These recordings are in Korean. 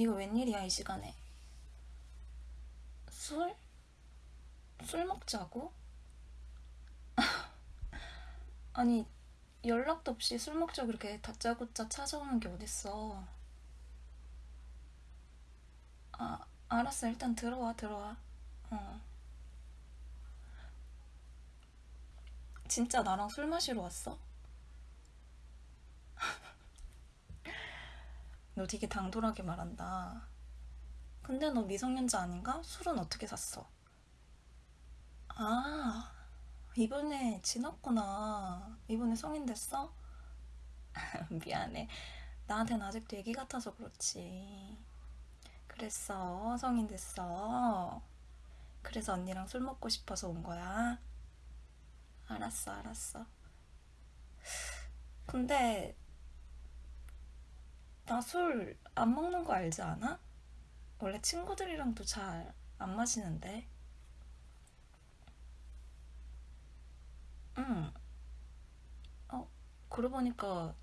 네가 웬일이야 이 시간에? 술? 술 먹자고? 아니 연락도 없이 술 먹자고 그렇게 다짜고짜 찾아오는 게 어딨어 아 알았어 일단 들어와 들어와 어 진짜 나랑 술 마시러 왔어? 너 되게 당돌하게 말한다. 근데 너 미성년자 아닌가? 술은 어떻게 샀어? 아, 이번에 지났구나. 이번에 성인 됐어? 미안해. 나한테는 아직도 애기 같아서 그렇지. 그랬어. 성인 됐어. 그래서 언니랑 술 먹고 싶어서 온 거야? 알았어, 알았어. 근데 나 술 안 먹는 거 알지 않아? 원래 친구들이랑도 잘 안 마시는데. 응. 어, 그러고 보니까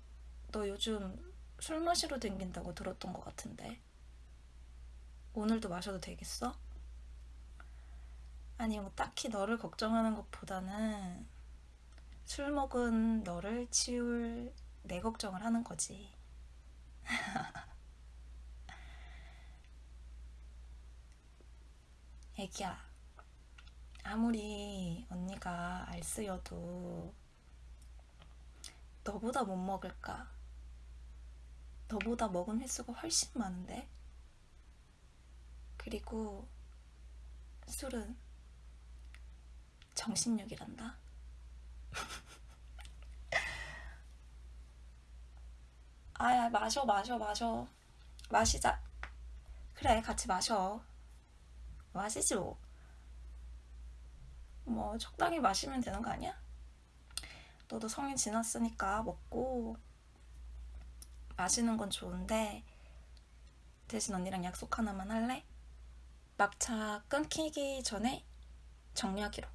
너 요즘 술 마시러 댕긴다고 들었던 것 같은데. 오늘도 마셔도 되겠어? 아니, 뭐 딱히 너를 걱정하는 것보다는 술 먹은 너를 치울 내 걱정을 하는 거지. 애기야, 아무리 언니가 알쓰여도 너보다 못 먹을까? 너보다 먹은 횟수가 훨씬 많은데? 그리고 술은 정신력이란다? 아야, 마셔, 마셔, 마셔. 마시자. 그래, 같이 마셔. 마시죠. 뭐, 적당히 마시면 되는 거 아니야? 너도 성인 지났으니까 먹고 마시는 건 좋은데 대신 언니랑 약속 하나만 할래? 막차 끊기기 전에 정리하기로.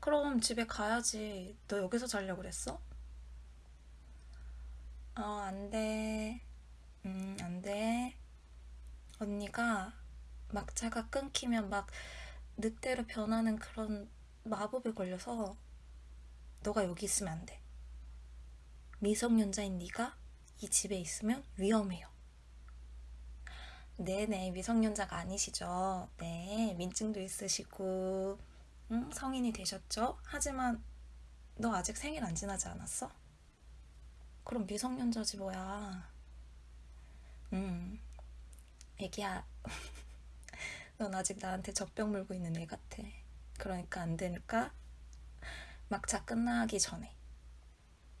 그럼 집에 가야지. 너 여기서 자려고 그랬어? 어, 안 돼. 음, 안 돼. 언니가 막차가 끊기면 막 늑대로 변하는 그런 마법에 걸려서 너가 여기 있으면 안 돼. 미성년자인 네가 이 집에 있으면 위험해요. 네네, 미성년자가 아니시죠. 네, 민증도 있으시고, 응? 성인이 되셨죠? 하지만 너 아직 생일 안 지나지 않았어? 그럼 미성년자지 뭐야. 음, 애기야. 넌 아직 나한테 젖병 물고 있는 애 같아. 그러니까 안 되니까 막차 끝나기 전에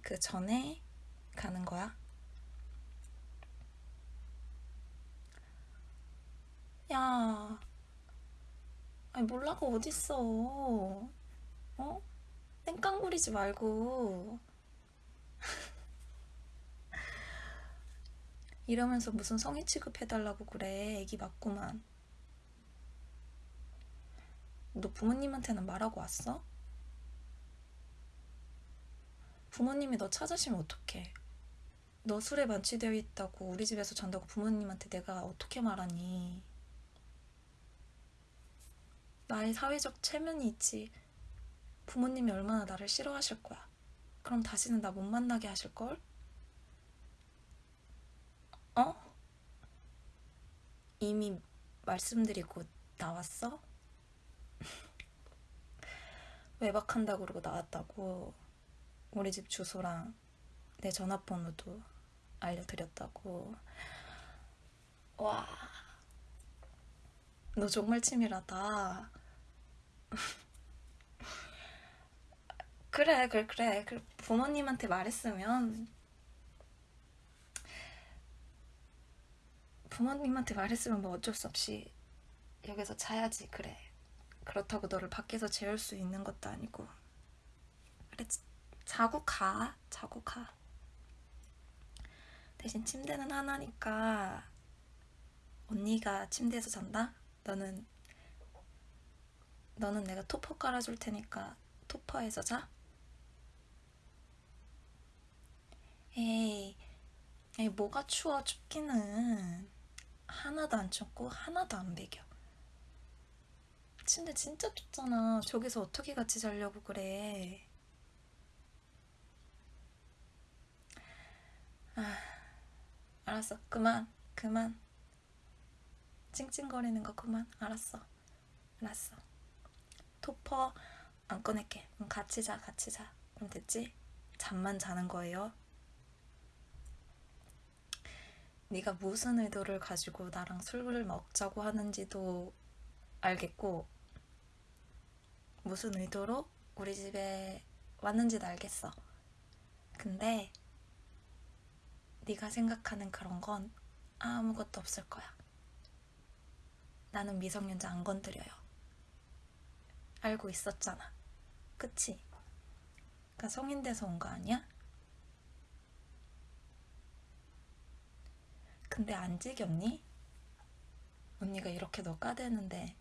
그 전에 가는 거야. 야, 아니 몰라가 어딨어. 어? 땡깡 부리지 말고. 이러면서 무슨 성의 취급해달라고 그래. 애기 맞구만. 너 부모님한테는 말하고 왔어? 부모님이 너 찾으시면 어떡해? 너 술에 만취되어 있다고 우리 집에서 잔다고 부모님한테 내가 어떻게 말하니? 나의 사회적 체면이 있지. 부모님이 얼마나 나를 싫어하실 거야. 그럼 다시는 나 못 만나게 하실걸? 어? 이미 말씀드리고 나왔어? 외박한다 그러고 나왔다고 우리 집 주소랑 내 전화번호도 알려드렸다고 와, 너 정말 치밀하다. 그래, 그래, 그래. 그 부모님한테 말했으면 부모님한테 말했으면 뭐 어쩔 수 없이 여기서 자야지 그래 그렇다고 너를 밖에서 재울 수 있는 것도 아니고 그래 자고 가 자고 가 대신 침대는 하나니까 언니가 침대에서 잔다? 너는 너는 내가 토퍼 깔아줄 테니까 토퍼에서 자? 에이 에이, 뭐가 추워 춥기는 하나도 안 춥고 하나도 안 배겨. 침대 진짜 좁잖아. 저기서 어떻게 같이 자려고 그래. 아, 알았어. 그만, 그만. 찡찡거리는 거 그만. 알았어. 알았어. 토퍼 안 꺼낼게. 그럼 같이 자, 같이 자. 그럼 됐지? 잠만 자는 거예요. 네가 무슨 의도를 가지고 나랑 술을 먹자고 하는지도 알겠고 무슨 의도로 우리 집에 왔는지도 알겠어. 근데 네가 생각하는 그런 건 아무것도 없을 거야. 나는 미성년자 안 건드려요. 알고 있었잖아. 그치? 그러니까 성인 돼서 온 거 아니야? 근데 안 지겹니? 언니가 이렇게 너 까대는데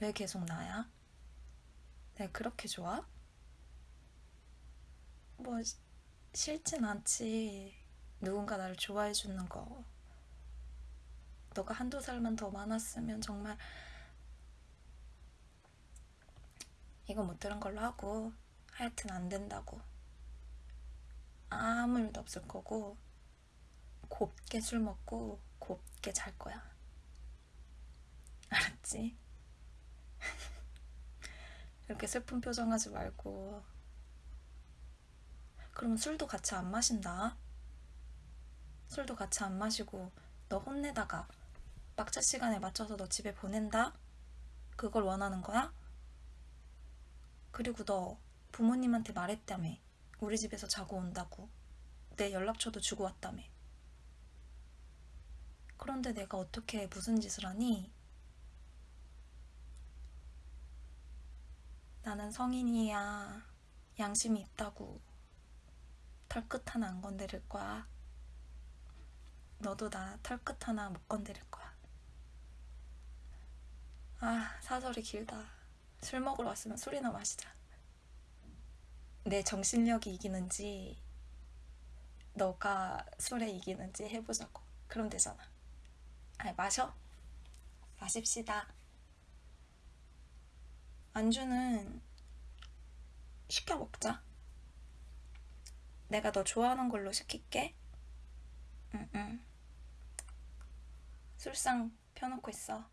왜 계속 나야? 내가 그렇게 좋아? 뭐 시- 싫진 않지. 누군가 나를 좋아해 주는 거. 너가 한두 살만 더 많았으면 정말 이거 못 들은 걸로 하고 하여튼 안 된다고. 아무 일도 없을 거고 곱게 술 먹고 곱게 잘 거야. 알았지? 이렇게 슬픈 표정 하지 말고. 그러면 술도 같이 안 마신다. 술도 같이 안 마시고 너 혼내다가 막차 시간에 맞춰서 너 집에 보낸다? 그걸 원하는 거야? 그리고 너 부모님한테 말했다며. 우리 집에서 자고 온다고. 내 연락처도 주고 왔다며. 그런데 내가 어떻게 무슨 짓을 하니? 나는 성인이야. 양심이 있다고. 털끝 하나 안 건드릴 거야. 너도 나 털끝 하나 못 건드릴 거야. 아, 사설이 길다. 술 먹으러 왔으면 술이나 마시자. 내 정신력이 이기는지, 너가 술에 이기는지 해보자고. 그럼 되잖아. 아니, 마셔. 마십시다. 안주는 시켜 먹자. 내가 너 좋아하는 걸로 시킬게. 응, 응. 술상 펴놓고 있어.